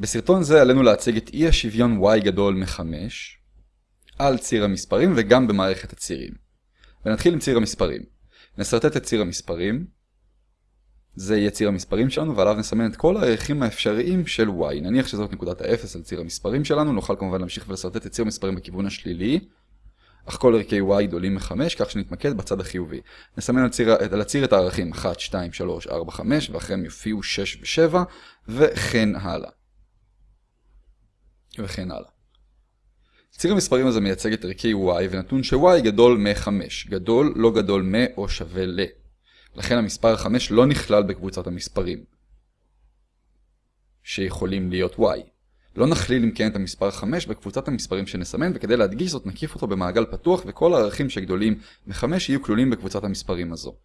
בסרטון זה עלינו להציג את אי השוויון y גדול מ-5 על ציר המספרים וגם במערכת הצירים. ונתחיל עם ציר המספרים. נסרטט את ציר המספרים. זה יהיה ציר המספרים שלנו ועליו נסמן את כל הערכים האפשריים של y. נניח שזאת נקודת ה-0 על ציר המספרים שלנו, נוכל כמובן להמשיך ולסרטט את ציר המספרים בכיוון השלילי. אך כל ערכי y גדולים מ-5, כך שנתמקד בצד החיובי. נסמן על, ציר, על הציר את הערכים 1, 2, 3, 4, 5, ואחריהם יופיעו 6 ו-7, וכן הלאה. וכן הלאה. ציר המספרים הזה מייצג את ערכי y ונתון ש-y גדול מ-5, גדול, לא גדול מ או שווה ל. לכן המספר 5 לא נכלל בקבוצת המספרים שיכולים להיות y. לא נכליל אם כן את המספר 5 בקבוצת המספרים שנסמן וכדי להדגיש זאת נקיף אותו במעגל פתוח וכל הערכים שגדולים מ-5 יהיו כלולים בקבוצת המספרים הזו.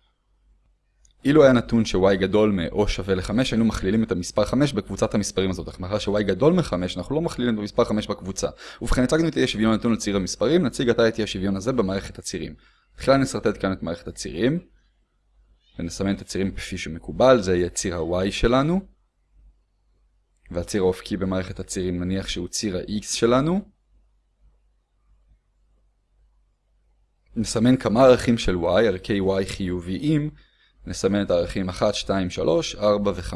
אילו היה נתון ש-y גדול מ- או שווה ל-5, היינו מכלילים את המספר 5 בקבוצת המספרים הזאת, אך מאחר ש-y גדול מ-5, אנחנו לא מכלילים את המספר 5 בקבוצה. ובכן, הצגנו את אי השוויון הנתון על ציר המספרים, נציג עתה את אי השוויון הזה במערכת הצירים. תחילה נסרטט כאן את מערכת הצירים, ונסמן את הצירים כפי שמקובל, זה יהיה ציר ה-y שלנו, והציר האופקי במערכת הצירים נניח שהוא ציר ה-x שלנו. נסמן כמה ערכים של y, ערכי y חיוביים, נסמן את הערכים 1, 2, 3, 4 ו-5.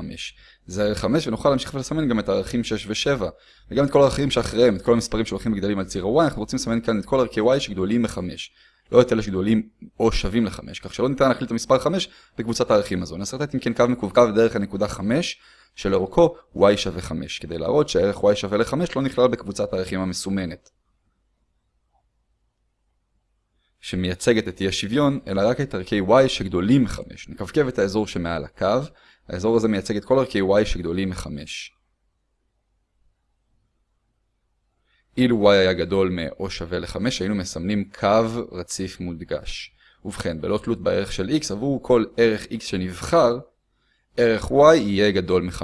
זה ערך 5 ונוכל להמשיך ולסמן גם את הערכים 6 ו-7 וגם את כל הערכים שאחריהם, את כל המספרים שהולכים וגדלים על ציר ה-y, אנחנו רוצים לסמן כאן את כל ערכי y שגדולים מ-5. לא את אלה שגדולים או שווים ל-5, כך שלא ניתן להכליל את המספר 5 בקבוצת הערכים הזו. נסרטט אם כן קו מקווקו דרך הנקודה 5 שלאורכו y שווה 5, כדי להראות שהערך y שווה ל-5 לא נכלל בקבוצת הערכים המסומנת. שמייצגת את אי השוויון, אלא רק את ערכי y שגדולים מ-5. נקווקב את האזור שמעל הקו, האזור הזה מייצג את כל ערכי y שגדולים מ-5. אילו y היה גדול מ- או שווה ל-5, היינו מסמנים קו רציף מודגש. ובכן, בלא תלות בערך של x, עבור כל ערך x שנבחר, ערך y יהיה גדול מ-5.